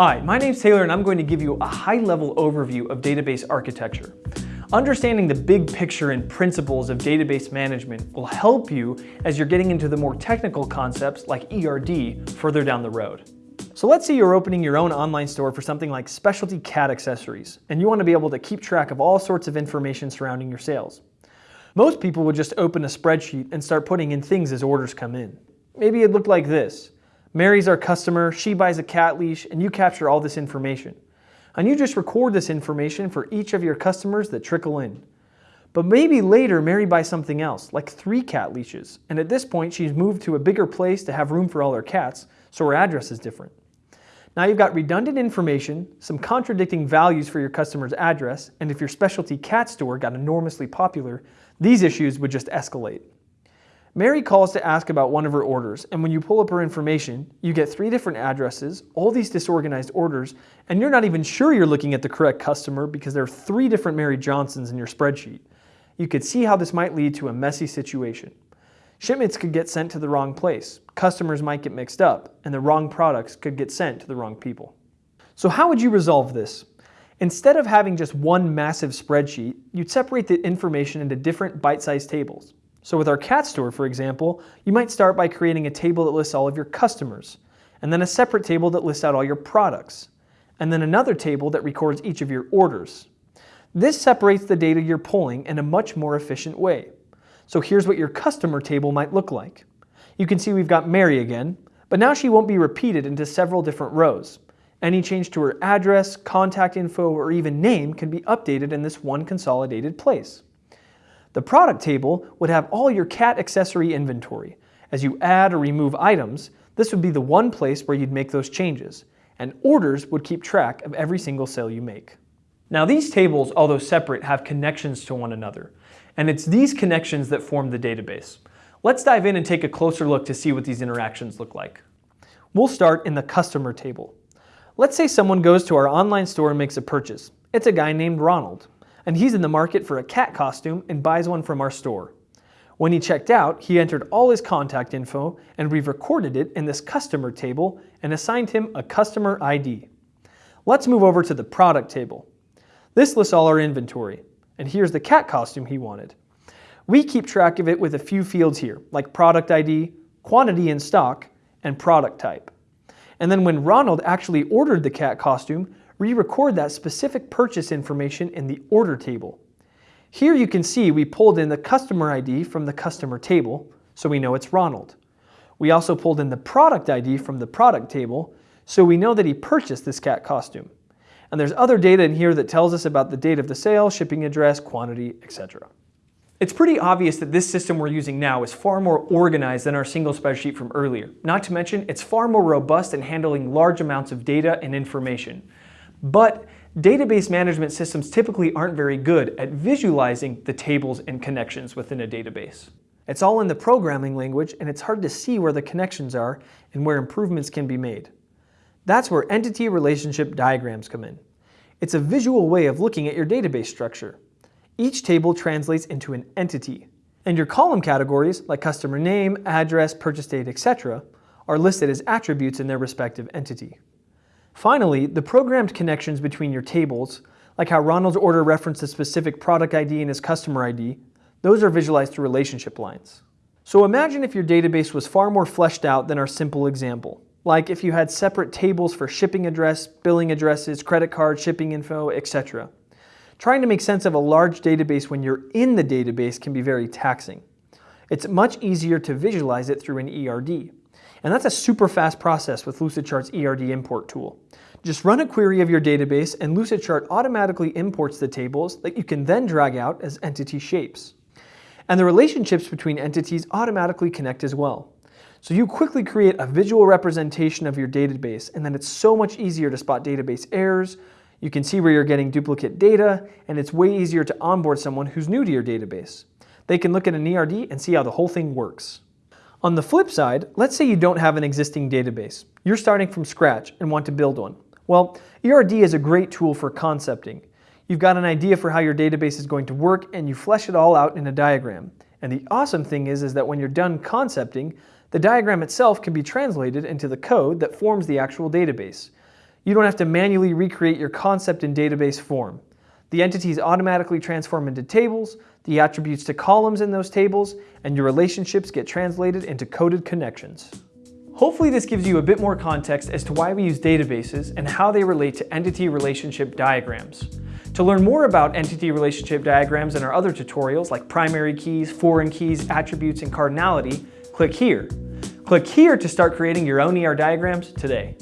Hi, my name's Taylor and I'm going to give you a high-level overview of database architecture. Understanding the big picture and principles of database management will help you as you're getting into the more technical concepts like ERD further down the road. So let's say you're opening your own online store for something like specialty cat accessories, and you want to be able to keep track of all sorts of information surrounding your sales. Most people would just open a spreadsheet and start putting in things as orders come in. Maybe it looked like this. Mary's our customer, she buys a cat leash, and you capture all this information. And you just record this information for each of your customers that trickle in. But maybe later Mary buys something else, like three cat leashes, and at this point she's moved to a bigger place to have room for all her cats, so her address is different. Now you've got redundant information, some contradicting values for your customer's address, and if your specialty cat store got enormously popular, these issues would just escalate. Mary calls to ask about one of her orders, and when you pull up her information, you get three different addresses, all these disorganized orders, and you're not even sure you're looking at the correct customer because there are three different Mary Johnsons in your spreadsheet. You could see how this might lead to a messy situation. Shipments could get sent to the wrong place, customers might get mixed up, and the wrong products could get sent to the wrong people. So how would you resolve this? Instead of having just one massive spreadsheet, you'd separate the information into different bite-sized tables. So with our cat store, for example, you might start by creating a table that lists all of your customers, and then a separate table that lists out all your products, and then another table that records each of your orders. This separates the data you're pulling in a much more efficient way. So here's what your customer table might look like. You can see we've got Mary again, but now she won't be repeated into several different rows. Any change to her address, contact info, or even name can be updated in this one consolidated place. The product table would have all your cat accessory inventory. As you add or remove items, this would be the one place where you'd make those changes, and orders would keep track of every single sale you make. Now these tables, although separate, have connections to one another, and it's these connections that form the database. Let's dive in and take a closer look to see what these interactions look like. We'll start in the customer table. Let's say someone goes to our online store and makes a purchase. It's a guy named Ronald and he's in the market for a cat costume and buys one from our store. When he checked out, he entered all his contact info and we've recorded it in this customer table and assigned him a customer ID. Let's move over to the product table. This lists all our inventory, and here's the cat costume he wanted. We keep track of it with a few fields here, like product ID, quantity in stock, and product type. And then when Ronald actually ordered the cat costume, re-record that specific purchase information in the order table. Here you can see we pulled in the customer ID from the customer table, so we know it's Ronald. We also pulled in the product ID from the product table, so we know that he purchased this cat costume. And there's other data in here that tells us about the date of the sale, shipping address, quantity, etc. It's pretty obvious that this system we're using now is far more organized than our single spreadsheet from earlier. Not to mention, it's far more robust in handling large amounts of data and information. But database management systems typically aren't very good at visualizing the tables and connections within a database. It's all in the programming language and it's hard to see where the connections are and where improvements can be made. That's where entity relationship diagrams come in. It's a visual way of looking at your database structure. Each table translates into an entity, and your column categories, like customer name, address, purchase date, etc., are listed as attributes in their respective entity. Finally, the programmed connections between your tables, like how Ronald's order referenced a specific product ID and his customer ID, those are visualized through relationship lines. So imagine if your database was far more fleshed out than our simple example. Like if you had separate tables for shipping address, billing addresses, credit card, shipping info, etc. Trying to make sense of a large database when you're in the database can be very taxing. It's much easier to visualize it through an ERD. And that's a super fast process with Lucidchart's ERD import tool. Just run a query of your database and Lucidchart automatically imports the tables that you can then drag out as entity shapes. And the relationships between entities automatically connect as well. So you quickly create a visual representation of your database and then it's so much easier to spot database errors, you can see where you're getting duplicate data, and it's way easier to onboard someone who's new to your database. They can look at an ERD and see how the whole thing works. On the flip side, let's say you don't have an existing database. You're starting from scratch and want to build one. Well, ERD is a great tool for concepting. You've got an idea for how your database is going to work and you flesh it all out in a diagram. And the awesome thing is, is that when you're done concepting, the diagram itself can be translated into the code that forms the actual database. You don't have to manually recreate your concept in database form. The entities automatically transform into tables, the attributes to columns in those tables, and your relationships get translated into coded connections. Hopefully this gives you a bit more context as to why we use databases and how they relate to entity relationship diagrams. To learn more about entity relationship diagrams and our other tutorials like primary keys, foreign keys, attributes, and cardinality, click here. Click here to start creating your own ER diagrams today.